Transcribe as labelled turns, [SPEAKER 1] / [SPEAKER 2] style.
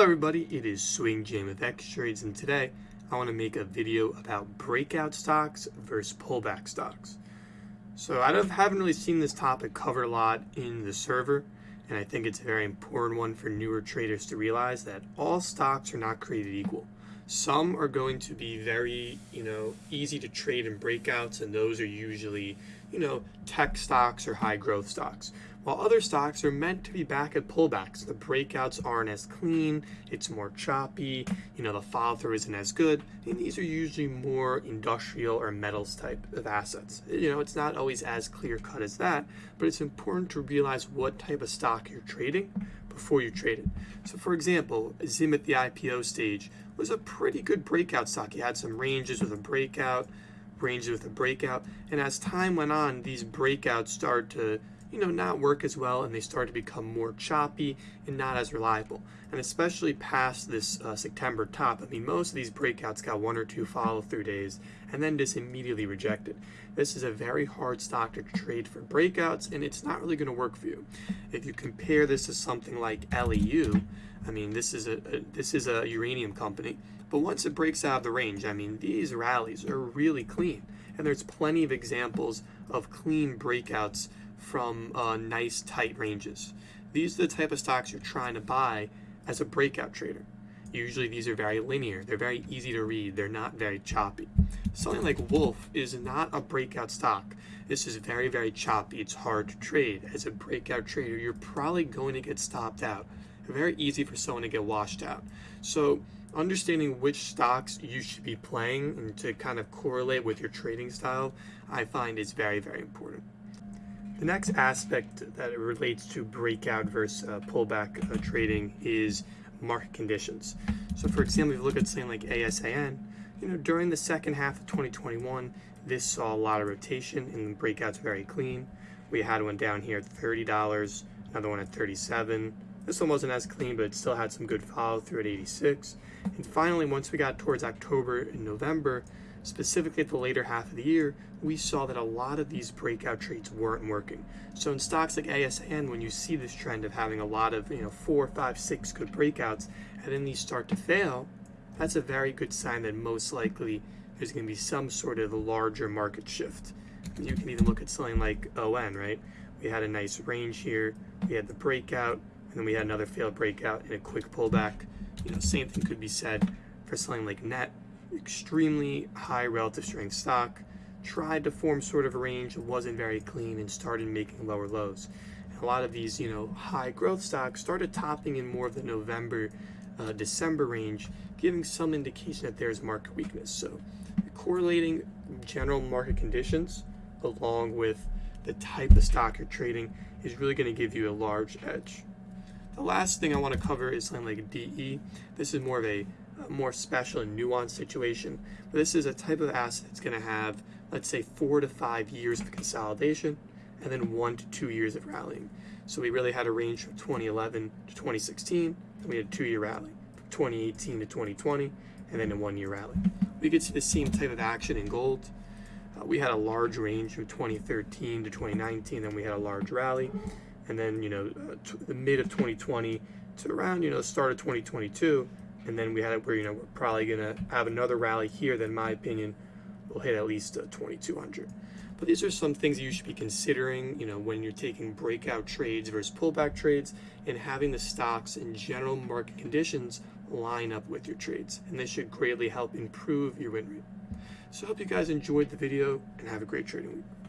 [SPEAKER 1] everybody, it is Swing Jam with X Trades and today I want to make a video about breakout stocks versus pullback stocks. So I haven't really seen this topic covered a lot in the server and I think it's a very important one for newer traders to realize that all stocks are not created equal. Some are going to be very, you know, easy to trade in breakouts and those are usually, you know, tech stocks or high growth stocks while other stocks are meant to be back at pullbacks. The breakouts aren't as clean, it's more choppy, you know, the follow through isn't as good, and these are usually more industrial or metals type of assets. You know, it's not always as clear cut as that, but it's important to realize what type of stock you're trading before you trade it. So for example, Zim at the IPO stage was a pretty good breakout stock. You had some ranges with a breakout, ranges with a breakout, and as time went on, these breakouts started to you know, not work as well and they start to become more choppy and not as reliable. And especially past this uh, September top, I mean, most of these breakouts got one or two follow through days and then just immediately rejected. This is a very hard stock to trade for breakouts and it's not really going to work for you. If you compare this to something like LEU, I mean, this is a, a this is a uranium company, but once it breaks out of the range, I mean, these rallies are really clean. And there's plenty of examples of clean breakouts from uh, nice tight ranges. These are the type of stocks you're trying to buy as a breakout trader. Usually these are very linear, they're very easy to read, they're not very choppy. Something like Wolf is not a breakout stock. This is very, very choppy, it's hard to trade. As a breakout trader, you're probably going to get stopped out. Very easy for someone to get washed out. So understanding which stocks you should be playing and to kind of correlate with your trading style, I find is very, very important. The next aspect that relates to breakout versus uh, pullback uh, trading is market conditions. So for example, if you look at something like ASAN, you know, during the second half of 2021, this saw a lot of rotation and the breakouts very clean. We had one down here at $30, another one at 37. This one wasn't as clean, but it still had some good follow through at 86. And finally, once we got towards October and November, specifically at the later half of the year, we saw that a lot of these breakout trades weren't working. So in stocks like ASN, when you see this trend of having a lot of, you know, four, five, six good breakouts, and then these start to fail, that's a very good sign that most likely there's going to be some sort of larger market shift. You can even look at something like ON, right? We had a nice range here, we had the breakout, and then we had another failed breakout and a quick pullback. You know, same thing could be said for something like NET, extremely high relative strength stock, tried to form sort of a range, wasn't very clean, and started making lower lows. And a lot of these, you know, high growth stocks started topping in more of the November, uh, December range, giving some indication that there's market weakness. So correlating general market conditions along with the type of stock you're trading is really going to give you a large edge. The last thing I want to cover is something like DE. This is more of a more special and nuanced situation. But this is a type of asset that's going to have, let's say, four to five years of consolidation and then one to two years of rallying. So we really had a range from 2011 to 2016, and we had a two-year rally from 2018 to 2020, and then a one-year rally. We could see the same type of action in gold. Uh, we had a large range from 2013 to 2019, then we had a large rally, and then you know uh, the mid of 2020 to around you know start of 2022 and then we had it where you know we're probably gonna have another rally here that in my opinion will hit at least uh, 2200 but these are some things that you should be considering you know when you're taking breakout trades versus pullback trades and having the stocks and general market conditions line up with your trades. And this should greatly help improve your win rate. So I hope you guys enjoyed the video and have a great trading week